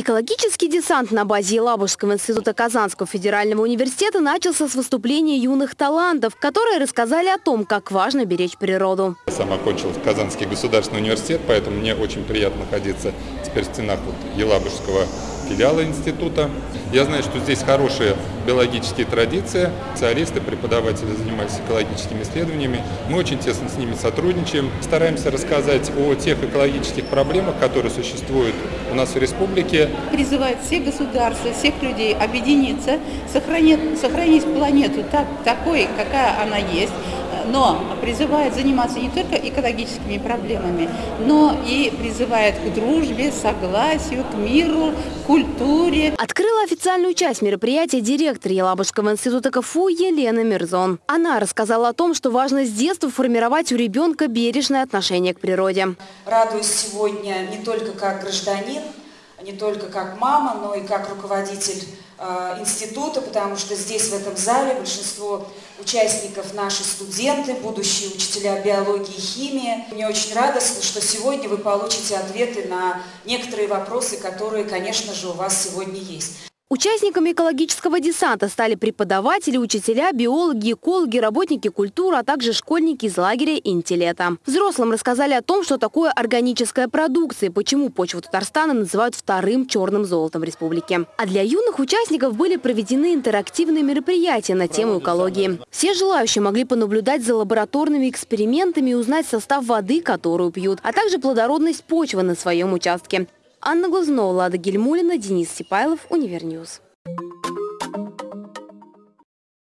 Экологический десант на базе Елабужского института Казанского федерального университета начался с выступления юных талантов, которые рассказали о том, как важно беречь природу. Я сам окончил Казанский государственный университет, поэтому мне очень приятно находиться теперь в стенах вот Елабужского филиала института. Я знаю, что здесь хорошие биологические традиции, специалисты, преподаватели занимаются экологическими исследованиями. Мы очень тесно с ними сотрудничаем, стараемся рассказать о тех экологических проблемах, которые существуют у нас в республике. Призывает всех государств, всех людей объединиться, сохранить, сохранить планету так, такой, какая она есть, но призывает заниматься не только экологическими проблемами, но и призывает к дружбе, согласию, к миру, культуре. Открыла официальную часть мероприятия директор Елабужского института КФУ Елена Мирзон. Она рассказала о том, что важно с детства формировать у ребенка бережное отношение к природе. Радуюсь сегодня не только как гражданин, не только как мама, но и как руководитель э, института, потому что здесь, в этом зале, большинство участников наши студенты, будущие учителя биологии и химии. Мне очень радостно, что сегодня вы получите ответы на некоторые вопросы, которые, конечно же, у вас сегодня есть. Участниками экологического десанта стали преподаватели, учителя, биологи, экологи, работники культуры, а также школьники из лагеря «Интелета». Взрослым рассказали о том, что такое органическая продукция и почему почву Татарстана называют вторым черным золотом в республике. А для юных участников были проведены интерактивные мероприятия на тему экологии. Все желающие могли понаблюдать за лабораторными экспериментами и узнать состав воды, которую пьют, а также плодородность почвы на своем участке. Анна Глазунова, Лада Гельмулина, Денис Сипайлов, Univer News.